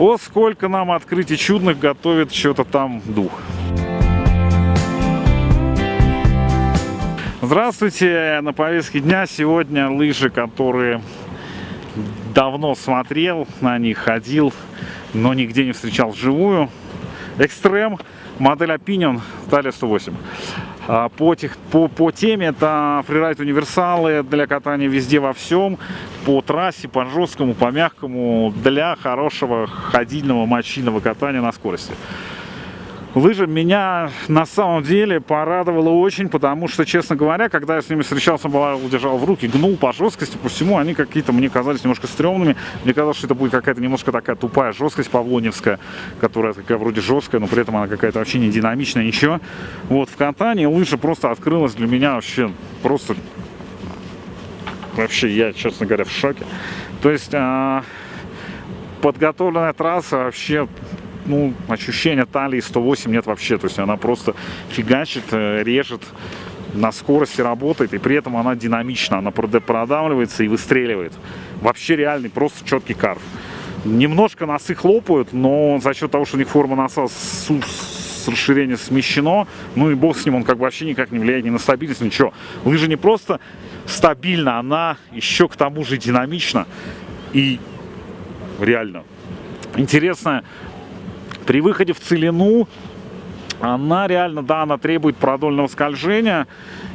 О, сколько нам открытий чудных готовит что-то там дух. Здравствуйте! На повестке дня сегодня лыжи, которые давно смотрел, на них ходил, но нигде не встречал вживую. Экстрем, модель Opinion, талия 108. А, по, тех, по, по теме это фрирайд универсалы для катания везде во всем, по трассе, по жесткому, по мягкому, для хорошего ходильного мочильного катания на скорости. Лыжа меня на самом деле порадовала очень, потому что, честно говоря, когда я с ними встречался, держал в руки, гнул по жесткости, по всему, они какие-то мне казались немножко стрёмными. Мне казалось, что это будет какая-то немножко такая тупая жесткость павлоневская, которая такая вроде жесткая, но при этом она какая-то вообще не динамичная, ничего. Вот, в катании лыжа просто открылась для меня вообще просто... Вообще, я, честно говоря, в шоке. То есть... А подготовленная трасса вообще ну, ощущения талии 108 нет вообще. То есть она просто фигачит, э, режет, на скорости работает, и при этом она динамична, она продавливается и выстреливает. Вообще реальный, просто четкий карф. Немножко носы хлопают, но за счет того, что у них форма носа с, с расширения смещено, ну и бог с ним, он как бы вообще никак не влияет ни на стабильность, ничего. Лыжа не просто стабильна, она еще к тому же динамична и реально. Интересная при выходе в целину она реально, да, она требует продольного скольжения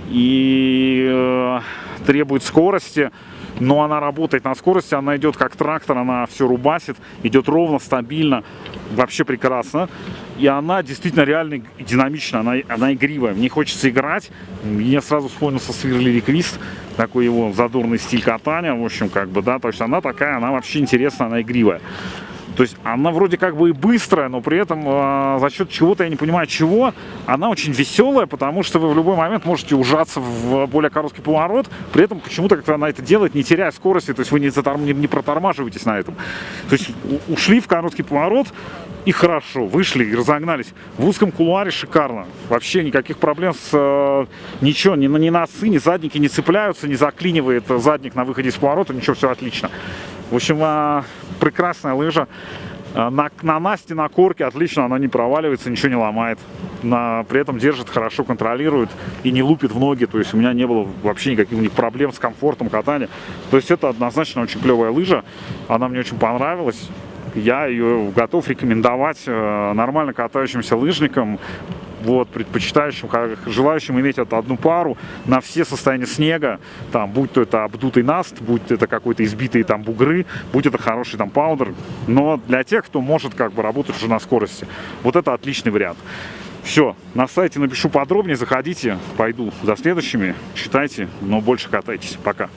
и э, требует скорости, но она работает на скорости, она идет как трактор, она все рубасит, идет ровно, стабильно, вообще прекрасно. И она действительно реально динамична, она, она игривая, мне хочется играть. Мне сразу вспомнился Свирли Реквист, такой его задорный стиль катания, в общем, как бы, да, то есть она такая, она вообще интересная, она игривая. То есть она вроде как бы и быстрая, но при этом э, за счет чего-то, я не понимаю чего, она очень веселая, потому что вы в любой момент можете ужаться в более короткий поворот, при этом почему-то как-то она это делает, не теряя скорости, то есть вы не, заторм, не, не протормаживаетесь на этом. То есть ушли в короткий поворот, и хорошо, вышли и разогнались. В узком кулуаре шикарно. Вообще никаких проблем с э, ничего, ни, ни носы, ни задники не цепляются, не заклинивает задник на выходе из поворота, ничего, все отлично. В общем, э, прекрасная лыжа. Э, на, на Насте, на корке отлично, она не проваливается, ничего не ломает. На, при этом держит, хорошо контролирует и не лупит в ноги. То есть у меня не было вообще никаких у них проблем с комфортом катания. То есть это однозначно очень клевая лыжа. Она мне очень понравилась. Я ее готов рекомендовать э, нормально катающимся лыжникам вот, предпочитающим, желающим иметь эту одну пару на все состояния снега, там, будь то это обдутый наст, будь это какой-то избитый там бугры, будь это хороший там паудер, но для тех, кто может как бы работать уже на скорости, вот это отличный вариант. Все, на сайте напишу подробнее, заходите, пойду за следующими, читайте, но больше катайтесь. Пока.